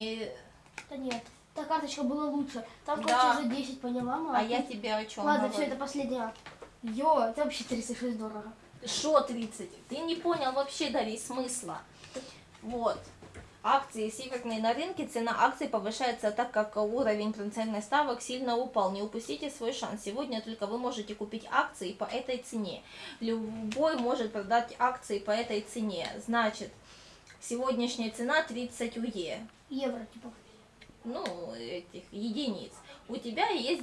И- Да нет, та карточка была лучше. Там, Да. короче, за 10 поняла, мама. А я тебе о чем Ладно, все, это последняя. Йо, это вообще 36 дорого. Что 30? Ты не понял вообще, Дарья, смысла. Вот. Акции северные на рынке, цена акций повышается так, как уровень процентных ставок сильно упал. Не упустите свой шанс. Сегодня только вы можете купить акции по этой цене. Любой может продать акции по этой цене. Значит, сегодняшняя цена 30 УЕ. Евро, типа. Ну, этих единиц. У тебя есть